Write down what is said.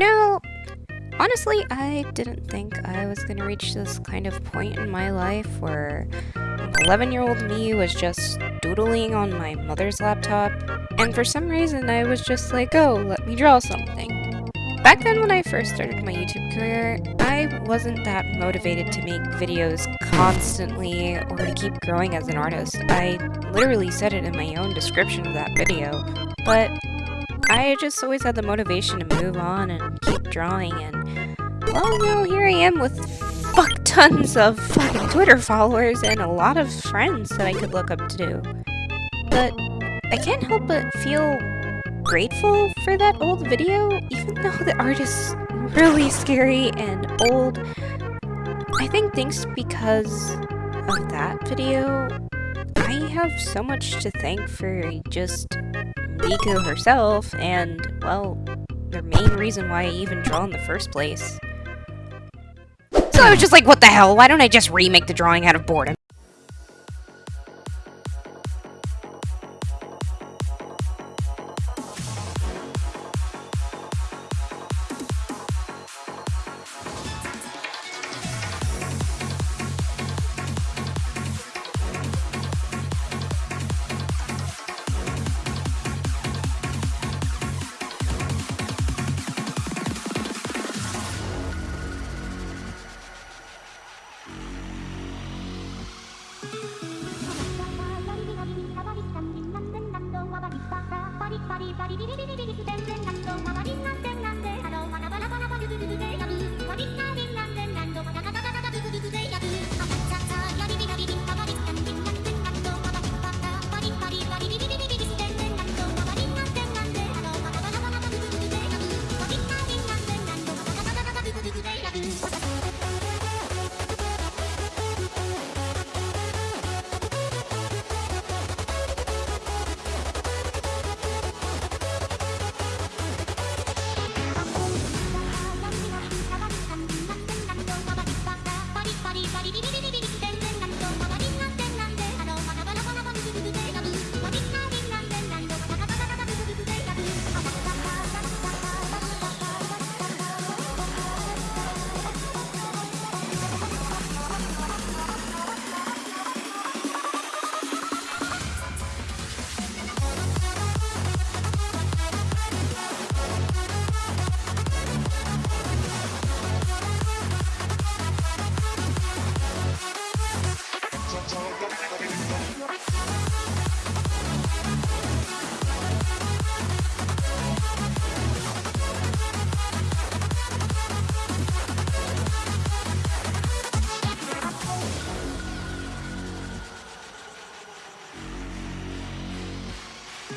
know, honestly, I didn't think I was gonna reach this kind of point in my life where 11 year old me was just doodling on my mother's laptop, and for some reason I was just like, oh, let me draw something. Back then when I first started my YouTube career, I wasn't that motivated to make videos constantly or to keep growing as an artist. I literally said it in my own description of that video, but I just always had the motivation to move on and keep drawing and well, know, here I am with fuck tons of fucking Twitter followers and a lot of friends that I could look up to. But I can't help but feel grateful for that old video, even though the art is really scary and old. I think thanks because of that video, I have so much to thank for just Miku herself and, well, the main reason why I even draw in the first place. So I was just like, what the hell, why don't I just remake the drawing out of boredom? リバリバリビリビリビリビリ全然ガッと回りラバラバリュルルルでや